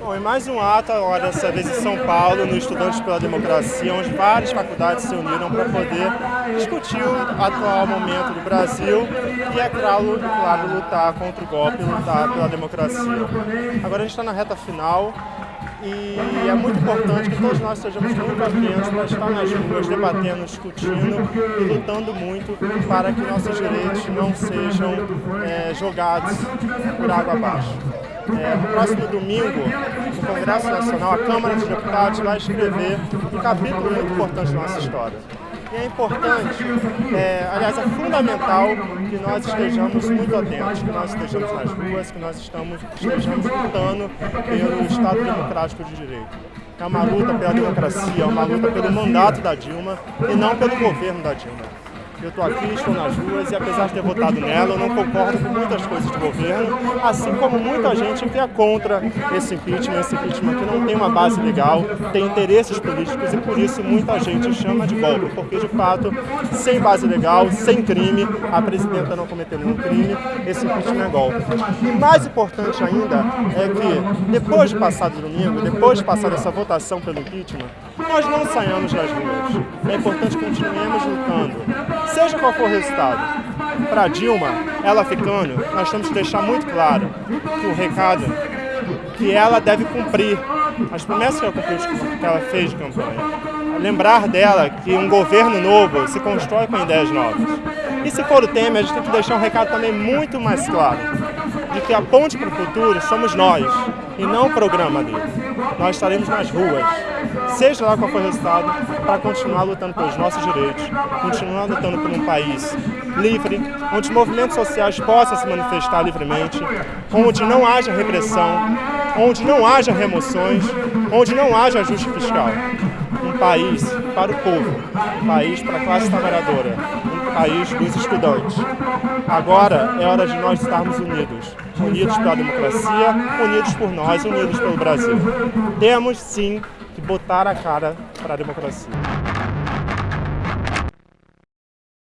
Bom, e mais um ato agora, dessa vez em São Paulo, no Estudantes pela Democracia, onde várias faculdades se uniram para poder discutir o atual momento do Brasil e, é claro, claro, lutar contra o golpe, lutar pela democracia. Agora a gente está na reta final e é muito importante que todos nós sejamos muito atentos para estar nas ruas, debatendo, discutindo e lutando muito para que nossos direitos não sejam é, jogados por água abaixo. É, no próximo domingo, no Congresso Nacional, a Câmara dos Deputados vai escrever um capítulo muito importante da nossa história. E é importante, é, aliás, é fundamental que nós estejamos muito atentos, que nós estejamos nas ruas, que nós estamos, estejamos lutando pelo Estado Democrático de Direito. É uma luta pela democracia, é uma luta pelo mandato da Dilma e não pelo governo da Dilma. Eu estou aqui, estou nas ruas e apesar de ter votado nela, eu não concordo com muitas coisas do governo, assim como muita gente que é contra esse impeachment, esse impeachment que não tem uma base legal, tem interesses políticos e por isso muita gente chama de golpe, porque de fato, sem base legal, sem crime, a presidenta não cometeu nenhum crime, esse impeachment é golpe. E mais importante ainda é que depois de passar do domingo, depois de passar essa votação pelo impeachment, nós não saiamos das ruas. É importante que continuemos lutando seja qual for o resultado. Para Dilma, ela ficando, nós temos que deixar muito claro que o recado que ela deve cumprir as promessas que ela, que ela fez de campanha. Lembrar dela que um governo novo se constrói com ideias novas. E se for o Temer, a gente tem que deixar um recado também muito mais claro, de que a ponte para o futuro somos nós, e não o programa dele. Nós estaremos nas ruas, seja lá qual for o resultado, para continuar lutando pelos nossos direitos, continuar lutando por um país livre, onde os movimentos sociais possam se manifestar livremente, onde não haja repressão, onde não haja remoções, onde não haja ajuste fiscal. País para o povo, um país para a classe trabalhadora, um país dos estudantes. Agora é hora de nós estarmos unidos, unidos pela democracia, unidos por nós, unidos pelo Brasil. Temos sim que botar a cara para a democracia.